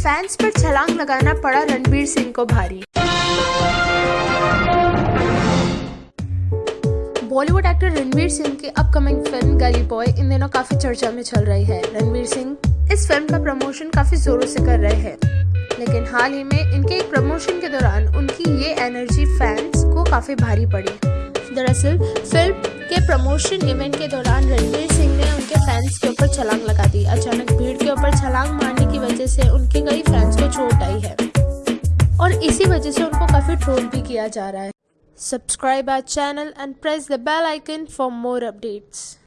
Fans पर छलांग लगाना पड़ा रणबीर सिंह को भारी। बॉलीवुड एक्टर रणवीर सिंह की अपकमिंग फ़िल्म गली बॉय इन दिनों काफ़ी चर्चा में चल रही है। रणवीर सिंह इस फ़िल्म का प्रमोशन काफ़ी जोरों से कर रहे हैं। लेकिन हाल ही में इनके एक प्रमोशन के दौरान उनकी ये एनर्जी फैंस को काफ़ी भारी पड़ी। दरअसल, फ़िल्म के प्रमोशन इवेंट के दौरान रणवीर सिंह ने उनके फैंस के ऊपर छलांग लगा दी। अचानक भीड़ के ऊपर छलांग मारने की वजह से उनके कई फ्रेंड्स को चोट आई है। और इसी वजह से उनको काफ़ी ट्रोल भी किया जा रहा है। Subscribe our channel and press the bell icon for more updates